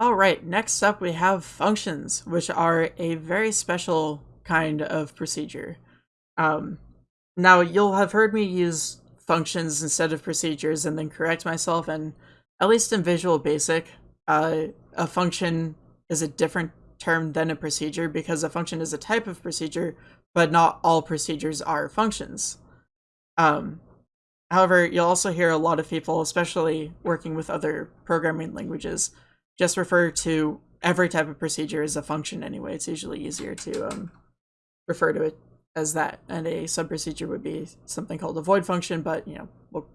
All right, next up we have functions, which are a very special kind of procedure. Um, now, you'll have heard me use functions instead of procedures and then correct myself, and at least in Visual Basic, uh, a function is a different term than a procedure because a function is a type of procedure, but not all procedures are functions. Um, however, you'll also hear a lot of people, especially working with other programming languages, just refer to every type of procedure as a function anyway. It's usually easier to um, refer to it as that. And a sub-procedure would be something called a void function, but, you know, we'll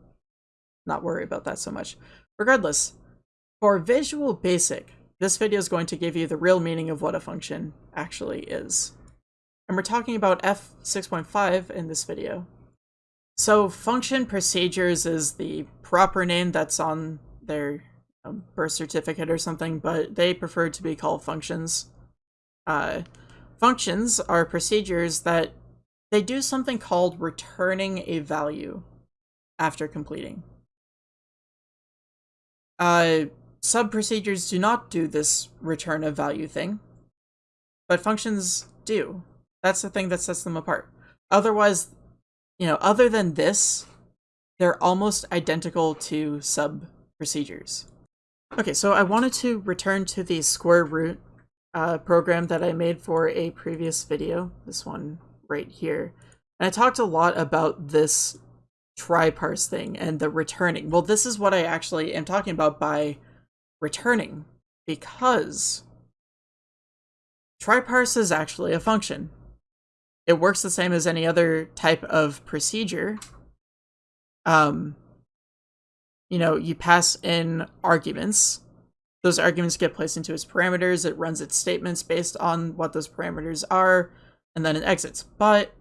not worry about that so much. Regardless, for Visual Basic, this video is going to give you the real meaning of what a function actually is. And we're talking about F6.5 in this video. So function procedures is the proper name that's on their birth certificate or something, but they prefer to be called functions. Uh, functions are procedures that they do something called returning a value after completing. Uh, sub-procedures do not do this return of value thing, but functions do. That's the thing that sets them apart. Otherwise, you know, other than this, they're almost identical to sub-procedures. Okay, so I wanted to return to the square root uh, program that I made for a previous video, this one right here. And I talked a lot about this try parse thing and the returning. Well, this is what I actually am talking about by returning, because try parse is actually a function. It works the same as any other type of procedure. Um, you know, you pass in arguments. Those arguments get placed into its parameters. It runs its statements based on what those parameters are, and then it exits. But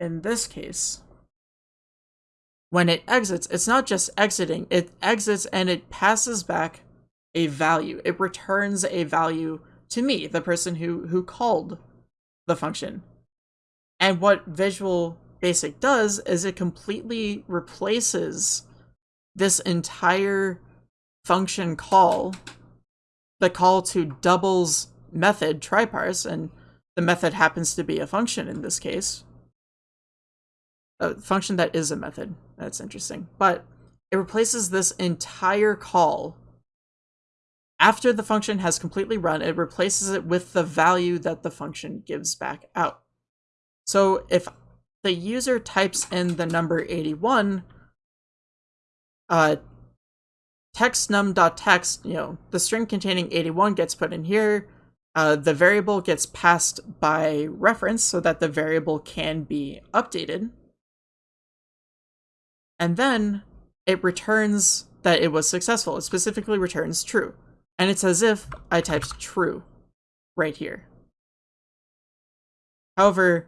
in this case, when it exits, it's not just exiting, it exits and it passes back a value. It returns a value to me, the person who, who called the function. And what Visual Basic does is it completely replaces this entire function call, the call to doubles method tryparse, and the method happens to be a function in this case. A function that is a method. That's interesting. But it replaces this entire call. After the function has completely run, it replaces it with the value that the function gives back out. So if the user types in the number 81, uh, text num.text, you know, the string containing 81 gets put in here. Uh, the variable gets passed by reference so that the variable can be updated. And then it returns that it was successful. It specifically returns true. And it's as if I typed true right here. However,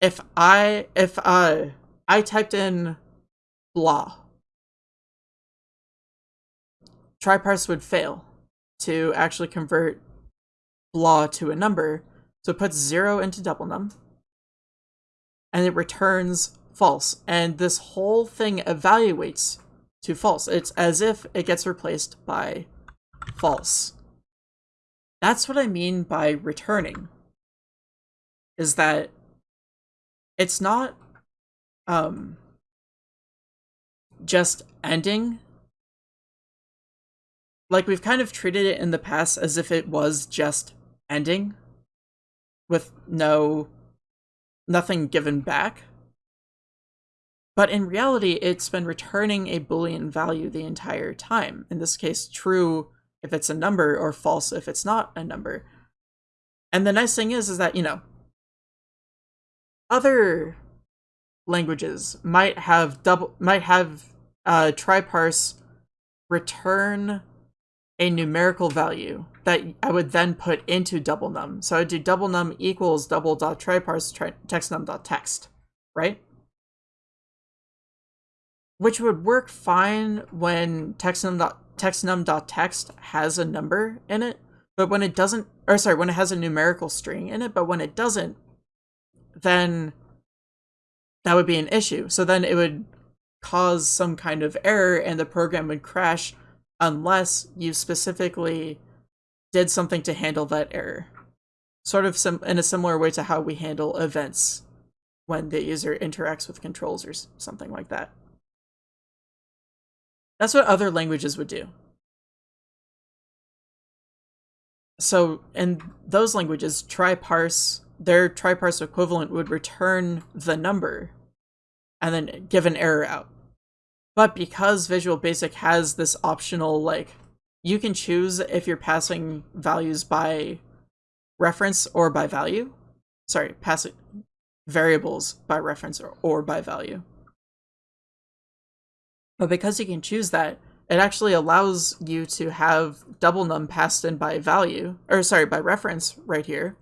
if I if uh I typed in blah tryparse would fail to actually convert blah to a number. So it puts zero into double num and it returns false. And this whole thing evaluates to false. It's as if it gets replaced by false. That's what I mean by returning. Is that it's not um just ending like we've kind of treated it in the past as if it was just ending with no nothing given back. But in reality, it's been returning a boolean value the entire time. In this case, true if it's a number or false if it's not a number. And the nice thing is, is that, you know, other languages might have double, might have uh, tryparse return a numerical value that I would then put into double num. So I'd do double num equals double dot tryparse tri text num dot text, right? Which would work fine when text num dot text num dot text has a number in it, but when it doesn't, or sorry, when it has a numerical string in it, but when it doesn't, then that would be an issue. So then it would cause some kind of error and the program would crash unless you specifically did something to handle that error. Sort of some in a similar way to how we handle events when the user interacts with controls or something like that. That's what other languages would do. So in those languages, try parse, their try parse equivalent would return the number and then give an error out. But because Visual Basic has this optional, like, you can choose if you're passing values by reference or by value. Sorry, passing variables by reference or, or by value. But because you can choose that, it actually allows you to have double num passed in by value, or sorry, by reference right here.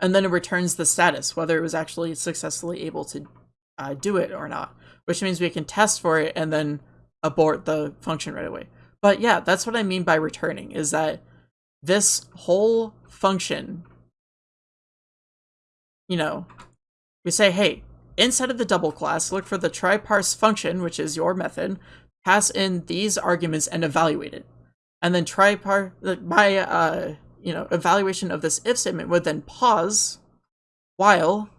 And then it returns the status, whether it was actually successfully able to uh, do it or not, which means we can test for it and then abort the function right away. But yeah, that's what I mean by returning, is that this whole function, you know, we say, hey, inside of the double class, look for the try parse function, which is your method, pass in these arguments and evaluate it. And then try par my uh you know evaluation of this if statement would then pause while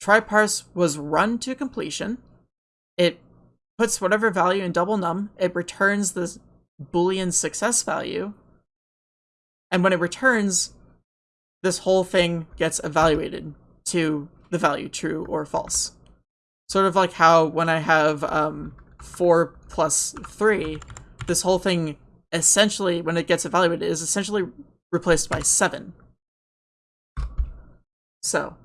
try parse was run to completion. It puts whatever value in double num, it returns the boolean success value. And when it returns, this whole thing gets evaluated to the value true or false. Sort of like how when I have um, 4 plus 3, this whole thing essentially, when it gets evaluated, is essentially replaced by 7. So,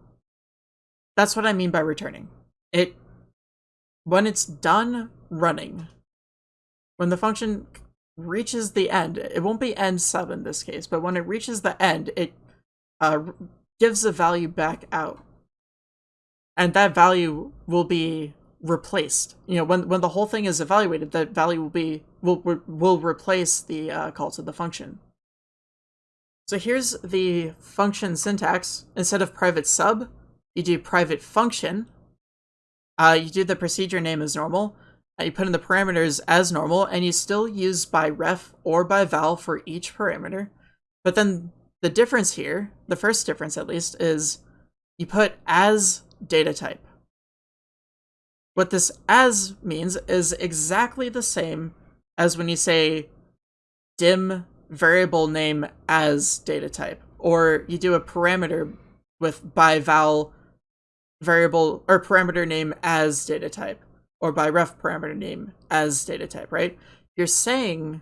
that's what I mean by returning. It, when it's done running, when the function reaches the end, it won't be end sub in this case, but when it reaches the end, it uh, gives the value back out. And that value will be replaced. You know, when when the whole thing is evaluated, that value will be will will replace the uh, call to the function. So here's the function syntax. Instead of private sub, you do private function. Uh, you do the procedure name as normal. Uh, you put in the parameters as normal, and you still use by ref or by val for each parameter. But then the difference here, the first difference at least, is you put as data type. What this as means is exactly the same as when you say dim variable name as data type, or you do a parameter with by val variable or parameter name as data type, or by ref parameter name as data type, right? You're saying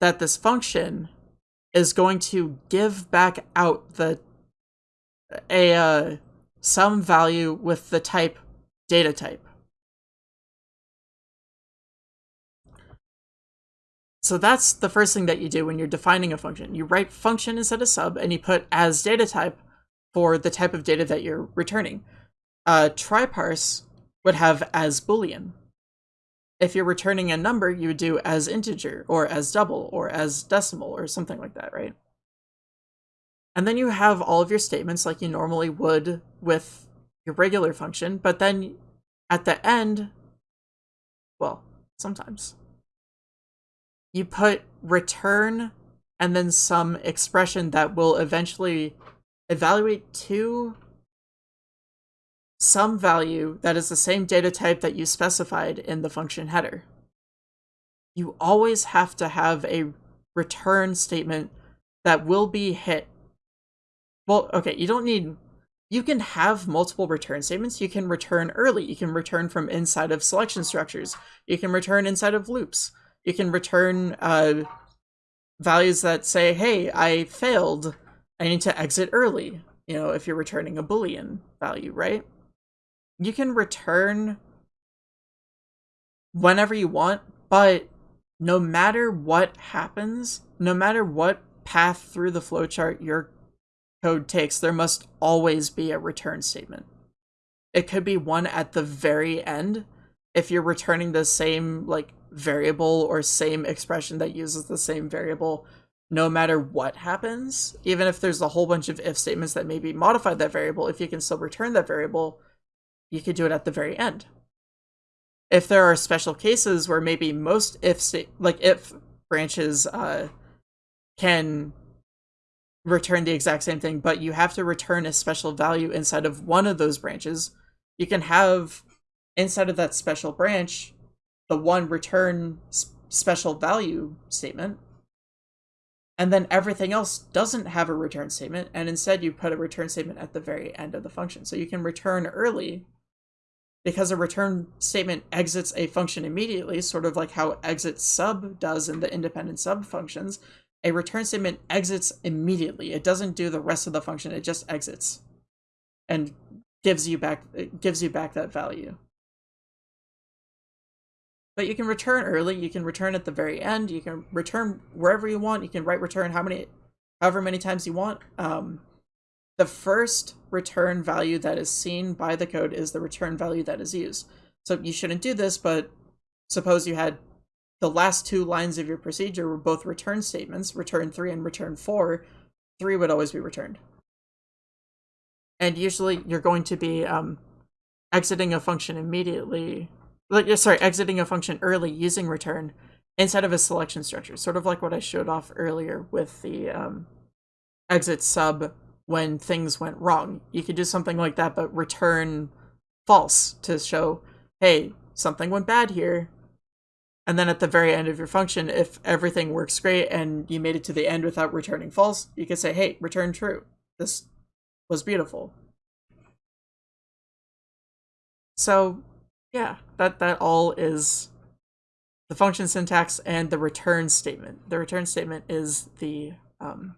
that this function is going to give back out the a uh, some value with the type data type. So that's the first thing that you do when you're defining a function. You write function instead of sub, and you put as data type for the type of data that you're returning. Uh, try parse would have as boolean. If you're returning a number, you would do as integer, or as double, or as decimal, or something like that, right? And then you have all of your statements like you normally would with your regular function, but then at the end, well, sometimes you put return and then some expression that will eventually evaluate to some value that is the same data type that you specified in the function header. You always have to have a return statement that will be hit. Well, okay, you don't need you can have multiple return statements. You can return early. You can return from inside of selection structures. You can return inside of loops you can return uh, values that say, hey, I failed. I need to exit early. You know, if you're returning a Boolean value, right? You can return whenever you want, but no matter what happens, no matter what path through the flowchart your code takes, there must always be a return statement. It could be one at the very end if you're returning the same like variable or same expression that uses the same variable no matter what happens, even if there's a whole bunch of if statements that maybe modify that variable, if you can still return that variable, you could do it at the very end. If there are special cases where maybe most if like if branches uh, can return the exact same thing, but you have to return a special value inside of one of those branches. You can have inside of that special branch the one return special value statement, and then everything else doesn't have a return statement, and instead you put a return statement at the very end of the function. So you can return early because a return statement exits a function immediately, sort of like how exit sub does in the independent sub functions, a return statement exits immediately. It doesn't do the rest of the function, it just exits and gives you back gives you back that value. But you can return early, you can return at the very end, you can return wherever you want, you can write return how many however many times you want. Um, the first return value that is seen by the code is the return value that is used. So you shouldn't do this, but suppose you had the last two lines of your procedure were both return statements, return 3 and return 4, 3 would always be returned. And usually you're going to be um, exiting a function immediately, like, sorry, exiting a function early using return instead of a selection structure, sort of like what I showed off earlier with the um, exit sub when things went wrong. You could do something like that, but return false to show, hey, something went bad here. And then at the very end of your function, if everything works great and you made it to the end without returning false, you could say, hey, return true. This was beautiful. So yeah, that, that all is the function syntax and the return statement. The return statement is the um,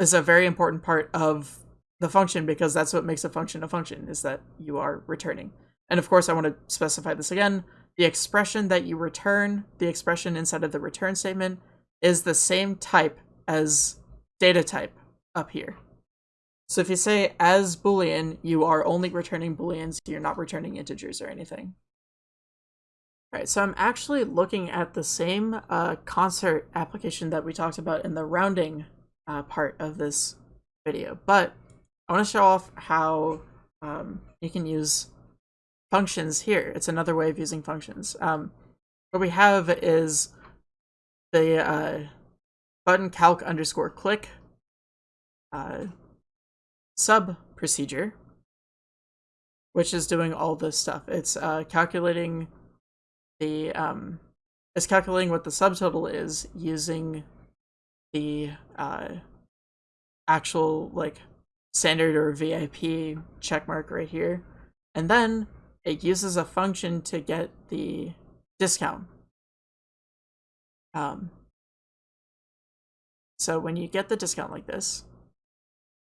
is a very important part of the function because that's what makes a function a function is that you are returning. And of course, I want to specify this again. The expression that you return, the expression inside of the return statement, is the same type as data type up here. So if you say as boolean, you are only returning booleans, you're not returning integers or anything. All right, so I'm actually looking at the same uh, concert application that we talked about in the rounding uh, part of this video, but I want to show off how um, you can use functions here. It's another way of using functions. Um, what we have is the uh, button calc underscore click uh, sub procedure, which is doing all this stuff. It's uh, calculating the um, it's calculating what the subtotal is using the uh, actual like standard or VIP checkmark right here. And then it uses a function to get the discount. Um, so when you get the discount like this,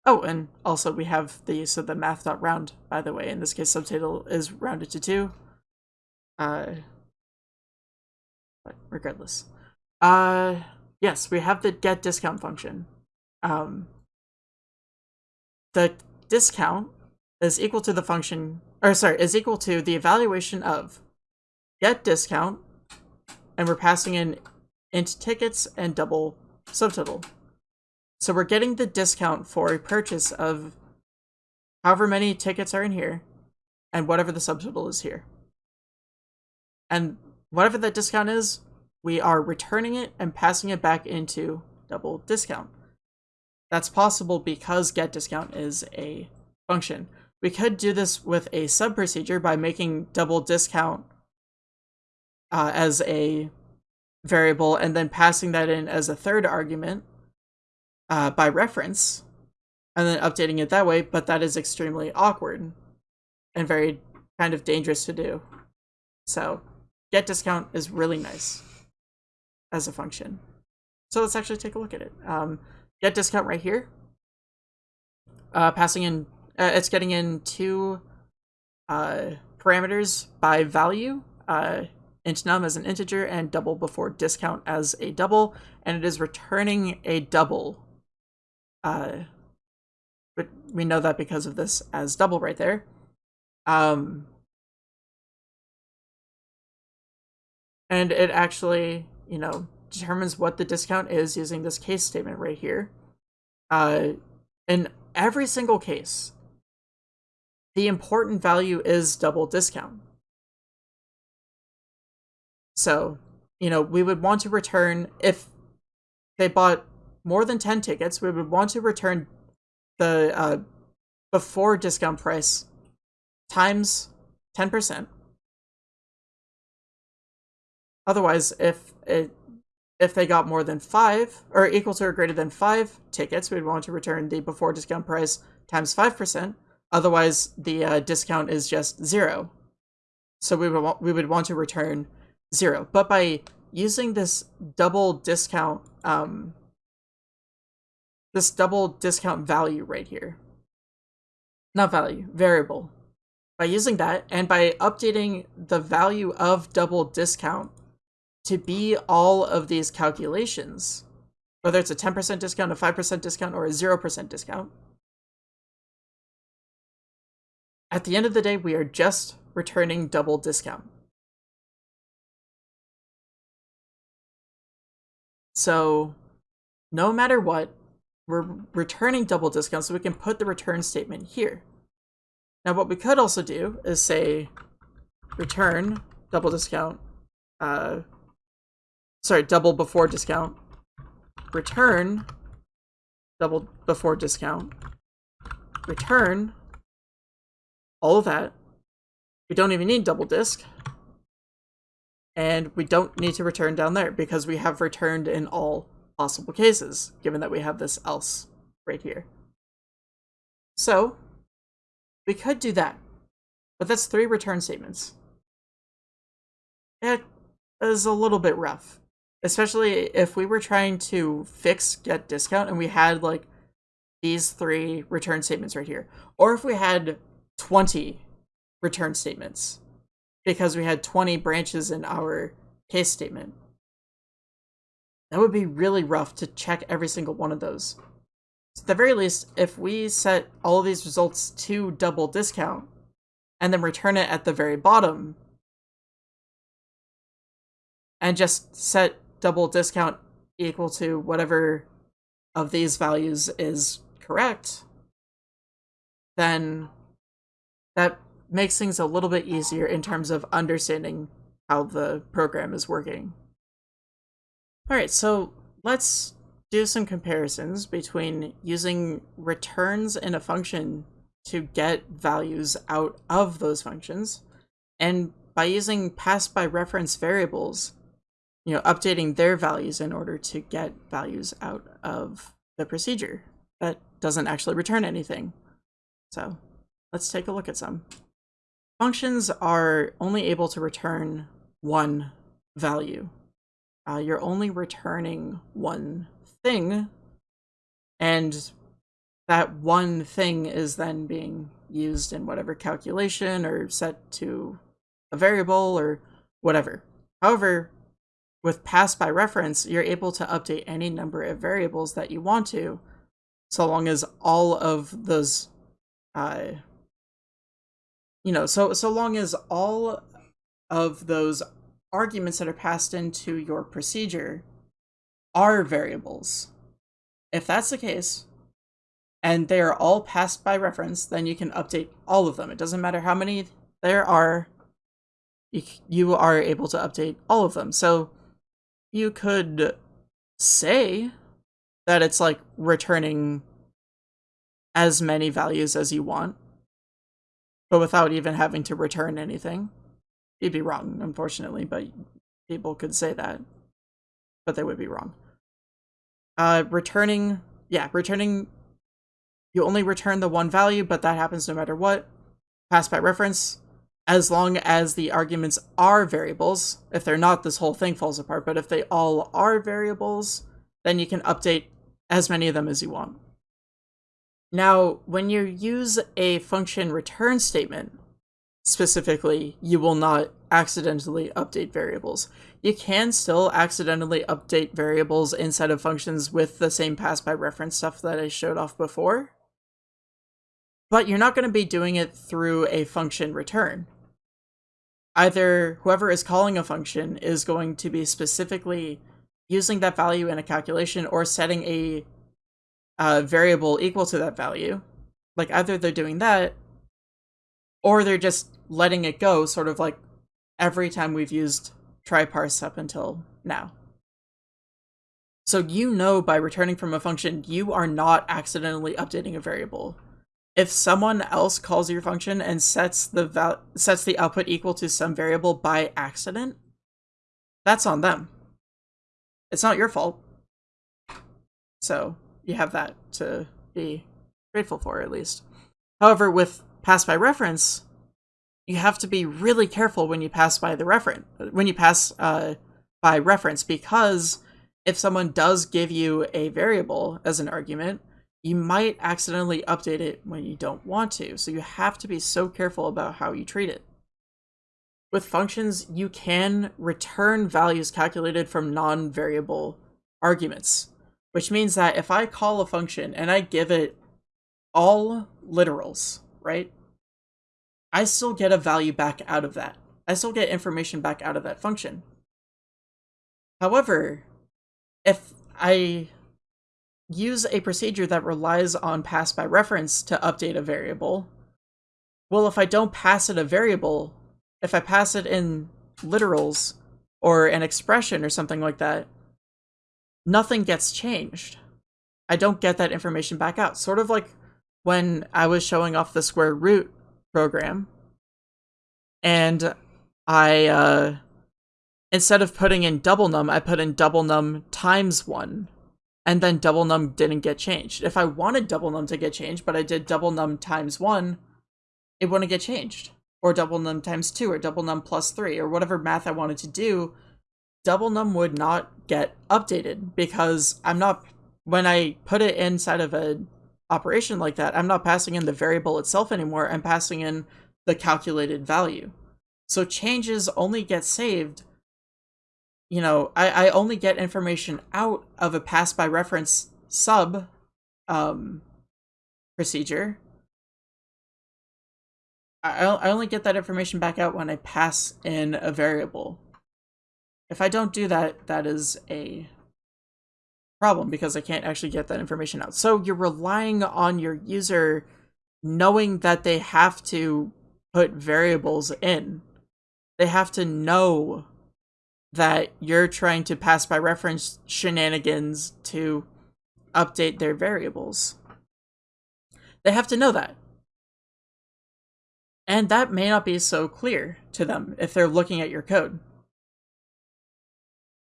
oh, and also we have the use of the math.round, by the way. In this case, subtotal is rounded to 2. Uh, but regardless. Uh, yes, we have the get discount function. Um, the discount is equal to the function, or sorry, is equal to the evaluation of get discount, and we're passing in int tickets and double subtotal. So we're getting the discount for a purchase of however many tickets are in here, and whatever the subtotal is here. And whatever that discount is, we are returning it and passing it back into double discount. That's possible because get discount is a function. We could do this with a sub procedure by making double discount uh, as a variable and then passing that in as a third argument uh, by reference and then updating it that way, but that is extremely awkward and very kind of dangerous to do. So get discount is really nice as a function. So let's actually take a look at it. Um, get discount right here. Uh, passing in, uh, it's getting in two uh, parameters by value, uh, int num as an integer and double before discount as a double, and it is returning a double. Uh, but we know that because of this as double right there. Um, and it actually you know, determines what the discount is using this case statement right here. Uh, in every single case, the important value is double discount. So you know, we would want to return if they bought more than 10 tickets, we would want to return the uh, before discount price times 10%. Otherwise, if it if they got more than five or equal to or greater than five tickets, we'd want to return the before discount price times 5%. Otherwise, the uh, discount is just zero. So we would, we would want to return zero. But by using this double discount, um, this double discount value right here, not value, variable, by using that and by updating the value of double discount to be all of these calculations, whether it's a 10% discount, a 5% discount, or a 0% discount, at the end of the day, we are just returning double discount. So no matter what, we're returning double discount so we can put the return statement here. Now what we could also do is say return double discount, uh, sorry, double before discount, return double before discount, return all of that. We don't even need double disk. And we don't need to return down there because we have returned in all possible cases, given that we have this else right here. So, we could do that. But that's three return statements. It is a little bit rough. Especially if we were trying to fix get discount and we had like these three return statements right here. Or if we had 20 return statements because we had 20 branches in our case statement. That would be really rough to check every single one of those. So at the very least, if we set all of these results to double discount and then return it at the very bottom and just set double discount equal to whatever of these values is correct, then that makes things a little bit easier in terms of understanding how the program is working. Alright, so let's do some comparisons between using returns in a function to get values out of those functions, and by using pass by reference variables, you know, updating their values in order to get values out of the procedure that doesn't actually return anything. So Let's take a look at some. Functions are only able to return one value. Uh, you're only returning one thing, and that one thing is then being used in whatever calculation or set to a variable or whatever. However, with pass by reference, you're able to update any number of variables that you want to, so long as all of those uh, you know, so so long as all of those arguments that are passed into your procedure are variables. If that's the case, and they are all passed by reference, then you can update all of them. It doesn't matter how many there are, you, you are able to update all of them. So you could say that it's like returning as many values as you want, but without even having to return anything. You'd be wrong, unfortunately, but people could say that, but they would be wrong. Uh, returning, yeah, returning, you only return the one value, but that happens no matter what. Pass by reference, as long as the arguments are variables. If they're not, this whole thing falls apart, but if they all are variables, then you can update as many of them as you want. Now, when you use a function return statement, specifically, you will not accidentally update variables. You can still accidentally update variables inside of functions with the same pass by reference stuff that I showed off before, but you're not going to be doing it through a function return. Either whoever is calling a function is going to be specifically using that value in a calculation or setting a uh, variable equal to that value. Like either they're doing that, or they're just letting it go, sort of like every time we've used try parse up until now. So you know by returning from a function, you are not accidentally updating a variable. If someone else calls your function and sets the val sets the output equal to some variable by accident, that's on them. It's not your fault. So you have that to be grateful for at least. However, with pass by reference, you have to be really careful when you pass by the reference when you pass uh, by reference because if someone does give you a variable as an argument, you might accidentally update it when you don't want to. So you have to be so careful about how you treat it. With functions, you can return values calculated from non-variable arguments, which means that if I call a function and I give it all literals, right? I still get a value back out of that. I still get information back out of that function. However, if I use a procedure that relies on pass by reference to update a variable, well, if I don't pass it a variable, if I pass it in literals or an expression or something like that, nothing gets changed. I don't get that information back out. Sort of like when I was showing off the square root program and I uh, instead of putting in double num, I put in double num times one, and then double num didn't get changed. If I wanted double num to get changed, but I did double num times one, it wouldn't get changed. Or double num times two, or double num plus three, or whatever math I wanted to do, double num would not get updated because I'm not, when I put it inside of a operation like that, I'm not passing in the variable itself anymore, I'm passing in the calculated value. So changes only get saved you know, I, I only get information out of a pass by reference sub um, procedure. I, I only get that information back out when I pass in a variable. If I don't do that, that is a problem because I can't actually get that information out. So you're relying on your user knowing that they have to put variables in. They have to know that you're trying to pass by reference shenanigans to update their variables. They have to know that. And that may not be so clear to them if they're looking at your code.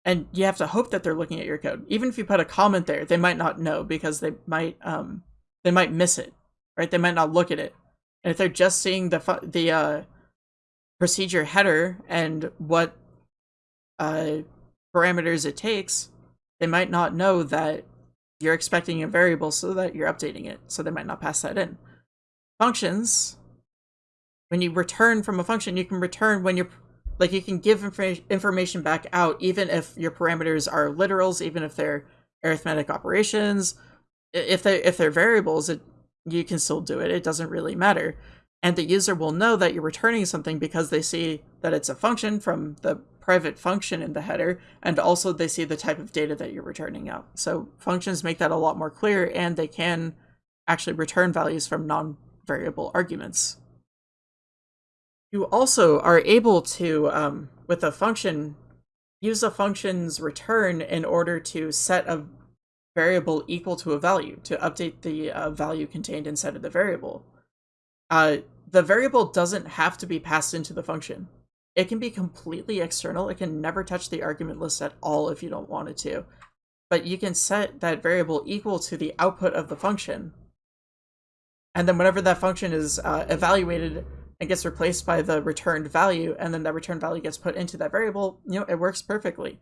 And you have to hope that they're looking at your code. Even if you put a comment there, they might not know because they might um they might miss it, right? They might not look at it. And if they're just seeing the the uh, procedure header and what uh, parameters it takes, they might not know that you're expecting a variable so that you're updating it, so they might not pass that in. Functions, when you return from a function, you can return when you're, like you can give inf information back out even if your parameters are literals, even if they're arithmetic operations. If they if they're variables, it you can still do it. It doesn't really matter. And the user will know that you're returning something because they see that it's a function from the private function in the header, and also they see the type of data that you're returning out. So functions make that a lot more clear, and they can actually return values from non-variable arguments. You also are able to, um, with a function, use a function's return in order to set a variable equal to a value, to update the uh, value contained inside of the variable. Uh, the variable doesn't have to be passed into the function. It can be completely external. It can never touch the argument list at all if you don't want it to. But you can set that variable equal to the output of the function. And then whenever that function is uh, evaluated and gets replaced by the returned value, and then that returned value gets put into that variable, you know, it works perfectly.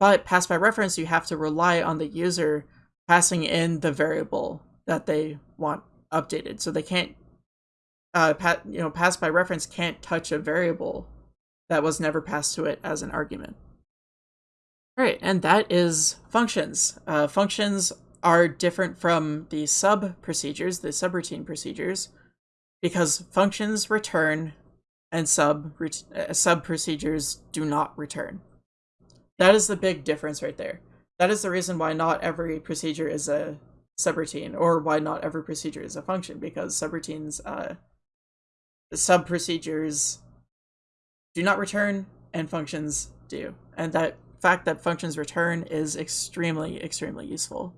But pass by reference, you have to rely on the user passing in the variable that they want updated. So they can't, uh, you know, pass by reference can't touch a variable that was never passed to it as an argument. All right, and that is functions. Uh, functions are different from the sub procedures, the subroutine procedures, because functions return and sub uh, sub procedures do not return. That is the big difference right there. That is the reason why not every procedure is a subroutine, or why not every procedure is a function, because subroutines, uh, sub procedures do not return and functions do. And that fact that functions return is extremely, extremely useful.